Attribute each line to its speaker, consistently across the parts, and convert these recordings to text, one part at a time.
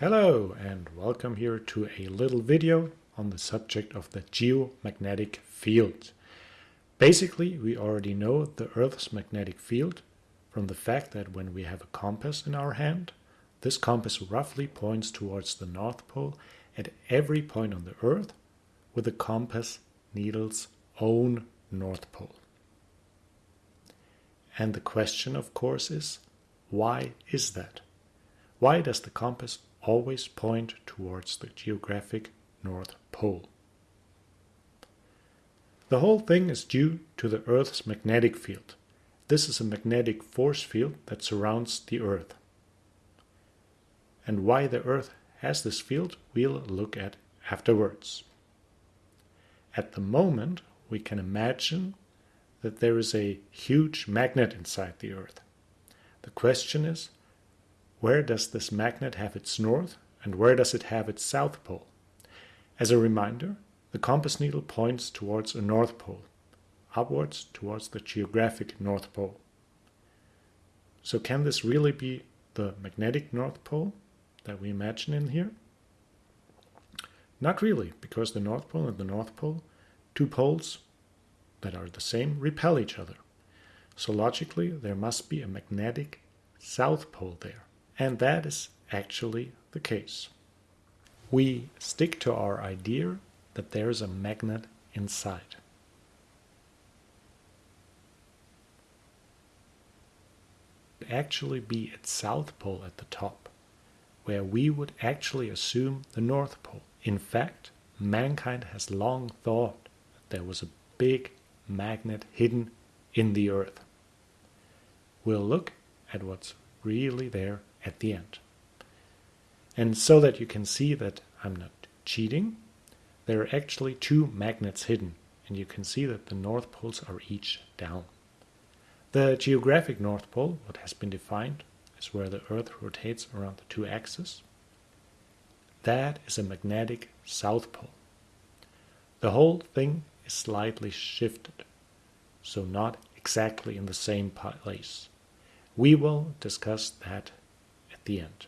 Speaker 1: Hello and welcome here to a little video on the subject of the geomagnetic field. Basically, we already know the Earth's magnetic field from the fact that when we have a compass in our hand, this compass roughly points towards the North Pole at every point on the Earth with the compass needle's own North Pole. And the question, of course, is why is that? Why does the compass always point towards the geographic North Pole. The whole thing is due to the Earth's magnetic field. This is a magnetic force field that surrounds the Earth. And why the Earth has this field we'll look at afterwards. At the moment we can imagine that there is a huge magnet inside the Earth. The question is where does this magnet have its north and where does it have its south pole? As a reminder, the compass needle points towards a north pole, upwards towards the geographic north pole. So can this really be the magnetic north pole that we imagine in here? Not really, because the north pole and the north pole, two poles that are the same, repel each other. So logically, there must be a magnetic south pole there. And that is actually the case. We stick to our idea that there is a magnet inside. actually be its south pole at the top, where we would actually assume the north pole. In fact, mankind has long thought that there was a big magnet hidden in the earth. We'll look at what's really there at the end. And so that you can see that I'm not cheating, there are actually two magnets hidden, and you can see that the north poles are each down. The geographic north pole, what has been defined, is where the Earth rotates around the two axes. That is a magnetic south pole. The whole thing is slightly shifted, so not exactly in the same place. We will discuss that the end.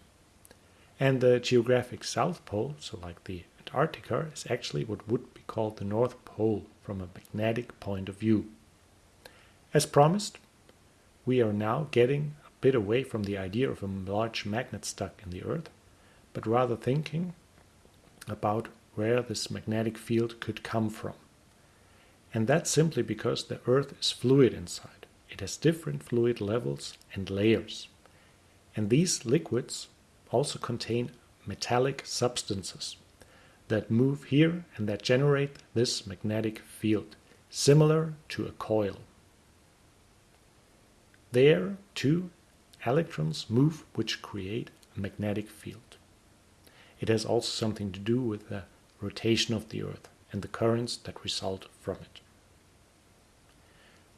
Speaker 1: And the geographic South Pole, so like the Antarctica, is actually what would be called the North Pole from a magnetic point of view. As promised, we are now getting a bit away from the idea of a large magnet stuck in the Earth, but rather thinking about where this magnetic field could come from. And that's simply because the Earth is fluid inside. It has different fluid levels and layers. And these liquids also contain metallic substances that move here and that generate this magnetic field, similar to a coil. There, too, electrons move which create a magnetic field. It has also something to do with the rotation of the Earth and the currents that result from it.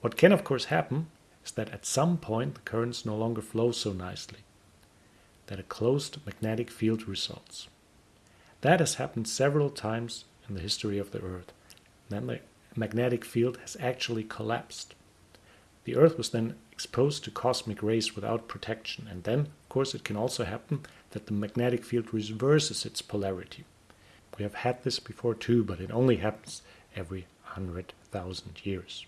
Speaker 1: What can of course happen is that at some point the currents no longer flow so nicely, that a closed magnetic field results. That has happened several times in the history of the Earth. Then the magnetic field has actually collapsed. The Earth was then exposed to cosmic rays without protection, and then, of course, it can also happen that the magnetic field reverses its polarity. We have had this before too, but it only happens every 100,000 years.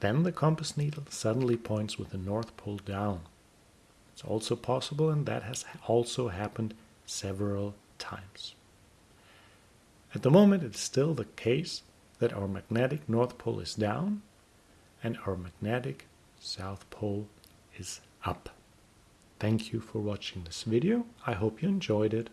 Speaker 1: Then the compass needle suddenly points with the North Pole down. It's also possible, and that has also happened several times. At the moment, it's still the case that our magnetic North Pole is down and our magnetic South Pole is up. Thank you for watching this video. I hope you enjoyed it.